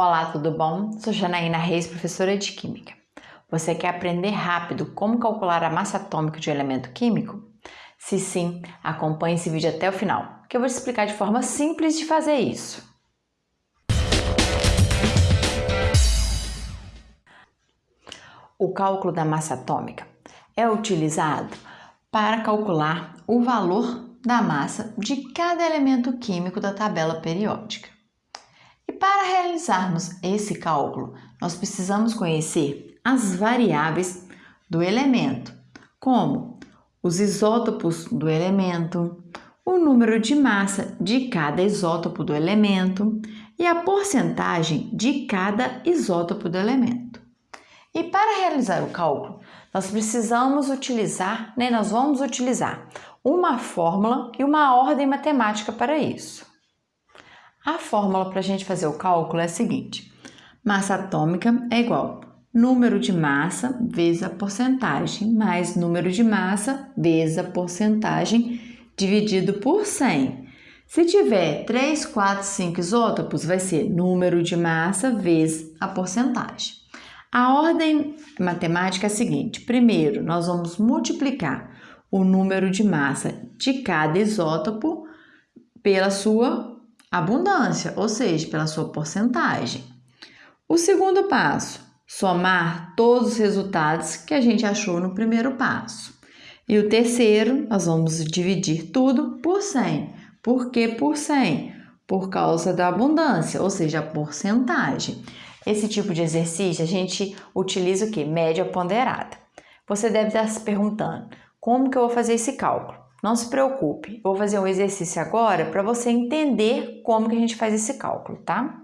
Olá, tudo bom? Sou Janaína Reis, professora de Química. Você quer aprender rápido como calcular a massa atômica de um elemento químico? Se sim, acompanhe esse vídeo até o final, que eu vou te explicar de forma simples de fazer isso. O cálculo da massa atômica é utilizado para calcular o valor da massa de cada elemento químico da tabela periódica. E para realizarmos esse cálculo, nós precisamos conhecer as variáveis do elemento, como os isótopos do elemento, o número de massa de cada isótopo do elemento e a porcentagem de cada isótopo do elemento. E para realizar o cálculo, nós precisamos utilizar, né, nós vamos utilizar uma fórmula e uma ordem matemática para isso. A fórmula para a gente fazer o cálculo é a seguinte: massa atômica é igual número de massa vezes a porcentagem mais número de massa vezes a porcentagem dividido por 100. Se tiver 3, 4, 5 isótopos, vai ser número de massa vezes a porcentagem. A ordem matemática é a seguinte: primeiro, nós vamos multiplicar o número de massa de cada isótopo pela sua abundância, ou seja, pela sua porcentagem. O segundo passo, somar todos os resultados que a gente achou no primeiro passo. E o terceiro, nós vamos dividir tudo por 100. Por que por 100? Por causa da abundância, ou seja, a porcentagem. Esse tipo de exercício a gente utiliza o que? Média ponderada. Você deve estar se perguntando, como que eu vou fazer esse cálculo? Não se preocupe, vou fazer um exercício agora para você entender como que a gente faz esse cálculo, tá?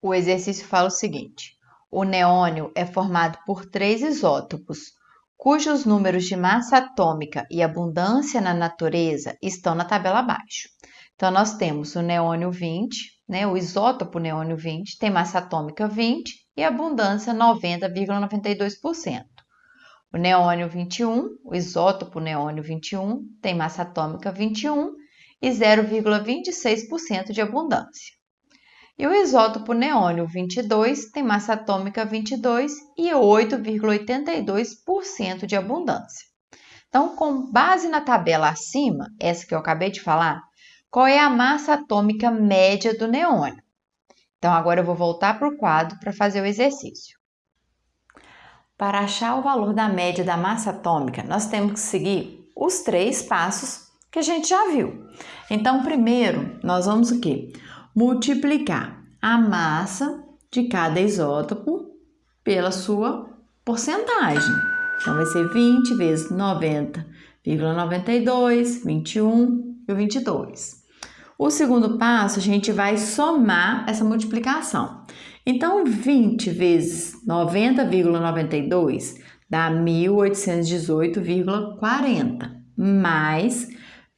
O exercício fala o seguinte: o neônio é formado por três isótopos, cujos números de massa atômica e abundância na natureza estão na tabela abaixo. Então, nós temos o neônio 20, né, o isótopo neônio 20, tem massa atômica 20 e abundância 90,92%. O neônio 21, o isótopo neônio 21, tem massa atômica 21 e 0,26% de abundância. E o isótopo neônio 22 tem massa atômica 22 e 8,82% de abundância. Então, com base na tabela acima, essa que eu acabei de falar, qual é a massa atômica média do neônio? Então, agora eu vou voltar para o quadro para fazer o exercício. Para achar o valor da média da massa atômica, nós temos que seguir os três passos que a gente já viu. Então, primeiro, nós vamos o quê? Multiplicar a massa de cada isótopo pela sua porcentagem. Então, vai ser 20 vezes 90,92, 21 e 22. O segundo passo, a gente vai somar essa multiplicação. Então, 20 vezes 90,92 dá 1818,40 mais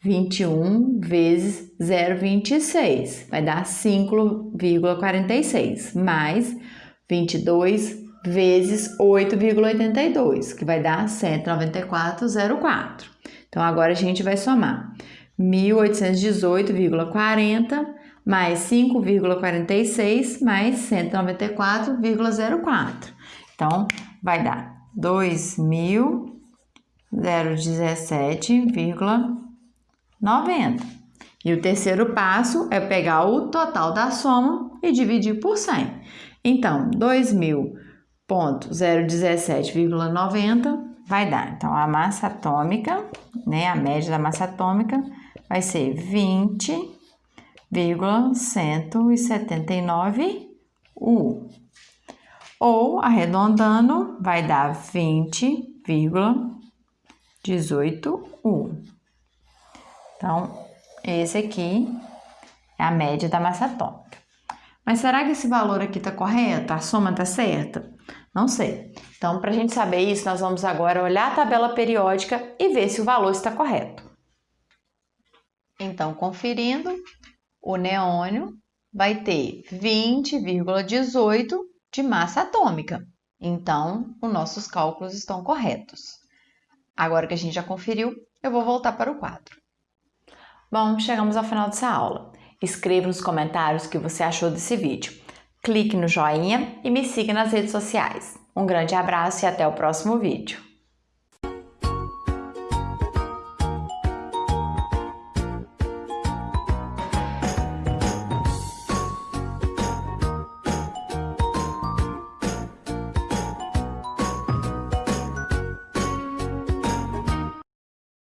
21 vezes 0,26 vai dar 5,46 mais 22 vezes 8,82 que vai dar 194,04. Então agora a gente vai somar 1818,40 mais 5,46 mais 194,04. Então, vai dar 2.017,90. E o terceiro passo é pegar o total da soma e dividir por 100. Então, 2.017,90 vai dar. Então, a massa atômica, né, a média da massa atômica vai ser 20 0,179 U. Ou, arredondando, vai dar 20,18 U. Então, esse aqui é a média da massa atômica. Mas será que esse valor aqui está correto? A soma está certa? Não sei. Então, para a gente saber isso, nós vamos agora olhar a tabela periódica e ver se o valor está correto. Então, conferindo, o neônio vai ter 20,18 de massa atômica. Então, os nossos cálculos estão corretos. Agora que a gente já conferiu, eu vou voltar para o quadro. Bom, chegamos ao final dessa aula. Escreva nos comentários o que você achou desse vídeo. clique no joinha e me siga nas redes sociais. Um grande abraço e até o próximo vídeo.